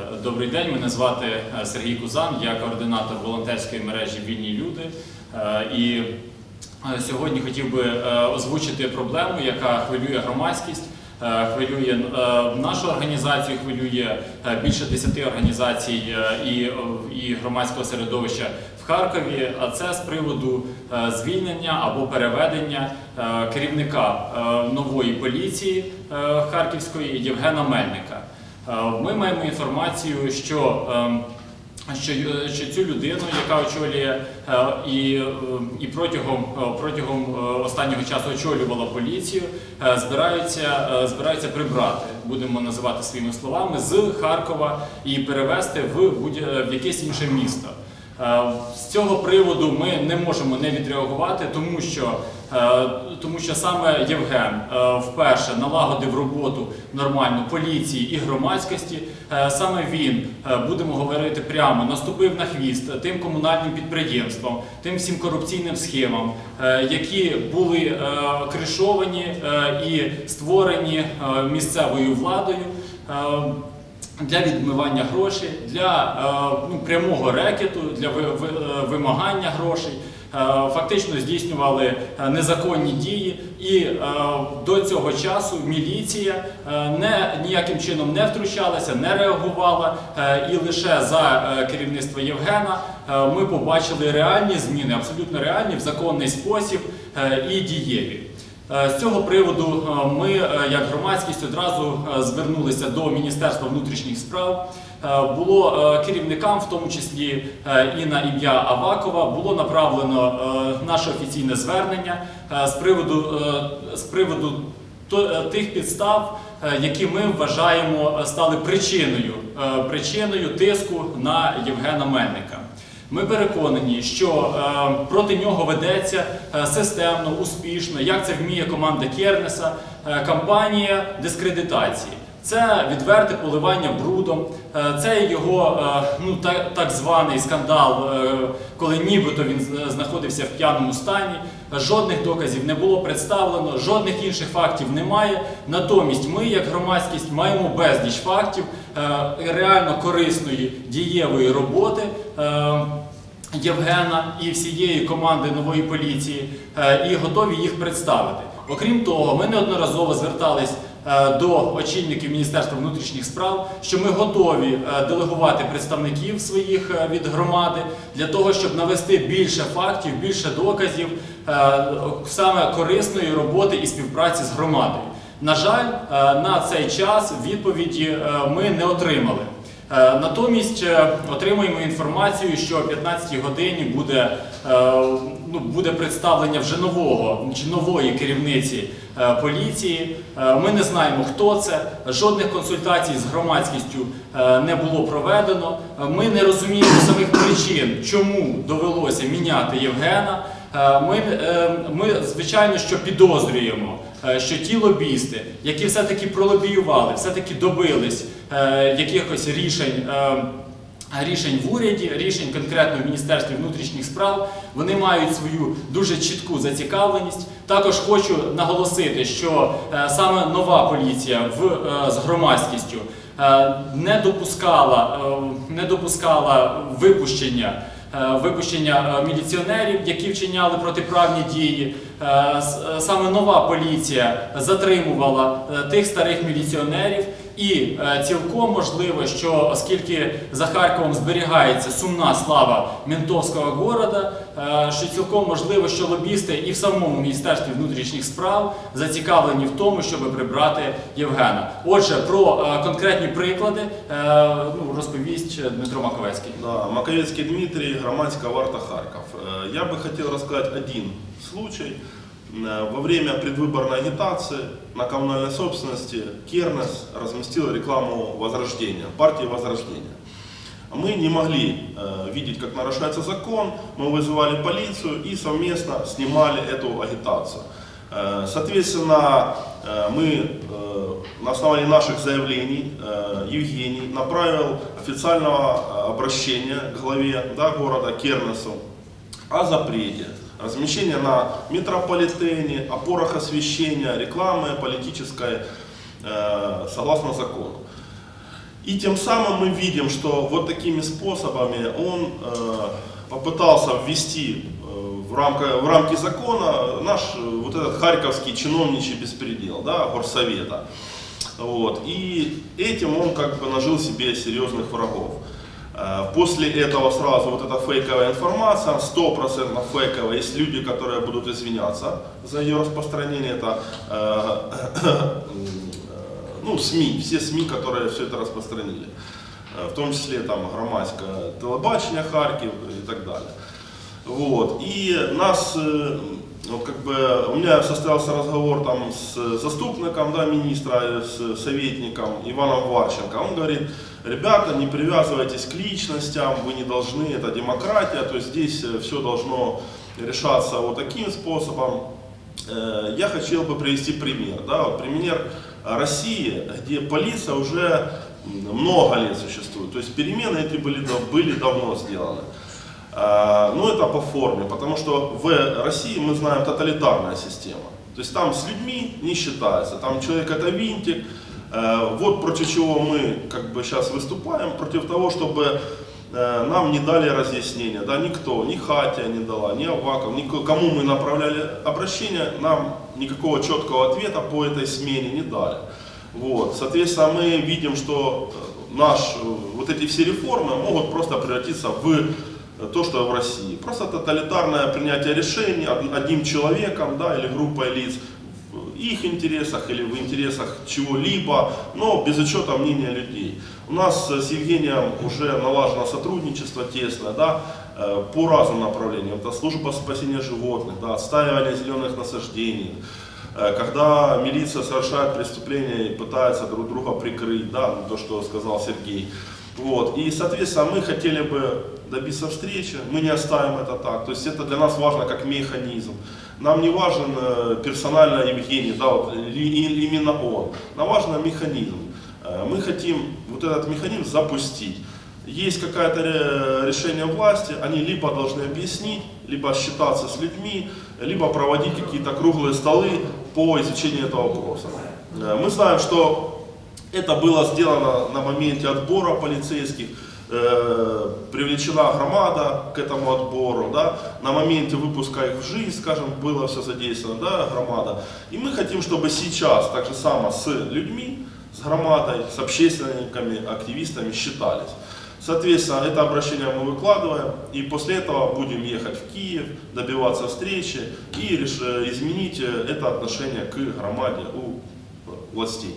Е, Добрий день, мене звати е, Сергій Кузан, я координатор волонтерської мережі Вільні люди. Е, І сьогодні хотів би озвучити проблему, яка хвилює громадськість, хвилює нашу організацію, хвилює більше 10 організацій і, громадського середовища в Харкові. А це з приводу звільнення або переведення керівника нової поліції Харківської Євгена Мельника. Е, Ми маємо інформацію, що, ем, що, е, що цю людину, яка очолює е, і, і протягом, протягом останнього часу очолювала поліцію, збираються, збираються прибрати, будемо називати своїми словами, з Харкова і перевести в, будь- в якесь інше місто. Е, З цього приводу ми не можемо не відреагувати, тому що, е, тому що саме Євген е, вперше налагодив роботу нормальну поліції і громадськості. Саме він, будемо говорити прямо, наступив на хвіст тим комунальним підприємствам, тим всім корупційним схемам, які були кришовані і створені місцевою владою. Для відмивання грошей, для е, ну, прямого рекету, для е, вимагання грошей. Е, Фактично здійснювали незаконні дії, і до цього часу міліція не, ніяким чином не втручалася, не реагувала. І лише за керівництво Євгена ми побачили реальні зміни, абсолютно реальні в законний спосіб і дієві. Е, З цього приводу е, ми, е, як громадськість, одразу звернулися до Міністерства внутрішніх справ. Було керівникам, в тому числі і на ім'я Авакова, було направлено наше офіційне звернення з приводу, з приводу тих підстав, які ми вважаємо стали причиною, причиною тиску на Євгена Мельника. Ми переконані, що е, проти нього ведеться е, системно, успішно, як це вміє команда Кернеса, е, кампанія дискредитації. Це відверте поливання брудом, е, це його е, ну, так, званий скандал, е, коли нібито він знаходився в п'яному стані. Жодних доказів не було представлено, жодних інших фактів немає. Натомість ми, як громадськість, маємо безліч фактів реально корисної дієвої роботи. Євгена і всієї команди нової поліції і готові їх представити. Окрім того, ми неодноразово звертались до очільників Міністерства внутрішніх справ, що ми готові е, делегувати представників своїх е, від громади для того, щоб навести більше фактів, більше доказів е, саме корисної роботи і співпраці з громадою. На жаль, е, на цей час відповіді е, ми не отримали. Е, Натомість е, отримуємо інформацію, що о 15-й годині буде, е, ну, буде представлення вже нового чи нової керівниці поліції. Ми не знаємо, хто це. Жодних консультацій з громадськістю не було проведено. Ми не розуміємо самих причин, чому довелося міняти Євгена. Ми, ми звичайно, що підозрюємо, що ті лобісти, які все-таки пролобіювали, все-таки добились е, якихось рішень. е, Рішень в уряді, рішень конкретно в Міністерстві внутрішніх справ, вони мають свою дуже чітку зацікавленість. Також хочу наголосити, що е, саме нова поліція в, е, з громадськістю е, не допускала, е, не допускала випущення е, випущення е, міліціонерів, які вчиняли протиправні дії. Е, е, Саме нова поліція затримувала е, тих старих міліціонерів, і е, цілком можливо, що оскільки за Харковом зберігається сумна слава ментовського города, е, що цілком можливо, що лобісти і в самому міністерстві внутрішніх справ зацікавлені в тому, щоб прибрати Євгена. Отже, про е, конкретні приклади ну, розповість Дмитро Маковецький. Да, Маковецкий Дмитрий, громадская варта Харьков. Э, Я бы хотел рассказать один случай. Э, Во время предвыборной агитации на коммунальной собственности Кернес разместил рекламу Возрождения, партии Возрождения. Мы не могли э, видеть, как нарушается закон, мы вызывали полицию и совместно снимали эту агитацию. Э, соответственно, э, мы э, на основании наших заявлений э, Евгений направил официального э, обращения к главе да, города Кернесу о запрете размещения на метрополитене, опорах освещения, рекламы политической э, согласно закону. И тем самым мы видим, что вот такими способами он э, попытался ввести э, в, рамка, в рамки закона наш э, вот этот харьковский чиновничий беспредел, да, горсовета. Вот. И этим он как бы нажил себе серьезных врагов. Э, После этого сразу вот эта фейковая информация, 100% фейковая, есть люди, которые будут извиняться за ее распространение, это э, ну, СМИ, все СМИ, которые все это распространили, Э, в том числе там громадське телебачення Харків и так далее. Вот. И нас, э, вот как бы, у меня состоялся разговор там с заступником да, министра, э, с советником Иваном Варченко. Он говорит, ребята, не привязывайтесь к личностям, вы не должны, это демократия, то есть здесь все должно решаться вот таким способом. Э, Я хотел бы привести пример. Да, вот пример России, где полиция уже много лет существует. То есть перемены эти были, были давно сделаны. А, Ну, это по форме, потому что в России, мы знаем, тоталитарная система. То есть там с людьми не считается, там человек это винтик. Э, Вот против чего мы как бы сейчас выступаем, против того, чтобы э, нам не дали разъяснения, да, никто, ни Хатия не дала, ни Аваков, ни кому мы направляли обращение, нам никакого четкого ответа по этой смене не дали. Вот. Соответственно, мы видим, что э, наш, э, вот эти все реформы могут просто превратиться в э, то, что в России. Просто тоталитарное принятие решений од- одним человеком да, или группой лиц в их интересах или в интересах чего-либо, но без учета мнения людей. У нас с Евгением уже налажено сотрудничество тесное, да, э, по разным направлениям. Это служба спасения животных, да, отстаивание зеленых насаждений, Э, когда милиция совершает преступления и пытается друг друга прикрыть, да, то, что сказал Сергей. Вот. И, соответственно, мы хотели бы добиться встречи, мы не оставим это так. То есть это для нас важно как механизм. Нам не важен э, персонально Евгений, да, вот, именно он. Нам важен механизм. Э, Мы хотим вот этот механизм запустить. Есть какое-то ре- решение власти, они либо должны объяснить, либо считаться с людьми, либо проводить какие-то круглые столы по изучению этого вопроса. Э, Мы знаем, что это было сделано на моменте отбора полицейских, э, привлечена громада к этому отбору, да, на моменте выпуска их в жизнь, скажем, было все задействовано, да, громада. И мы хотим, чтобы сейчас так же само с людьми, с громадой, с общественниками, активистами считались. Соответственно, это обращение мы выкладываем, и после этого будем ехать в Киев, добиваться встречи и изменить э, это отношение к громаде у властей.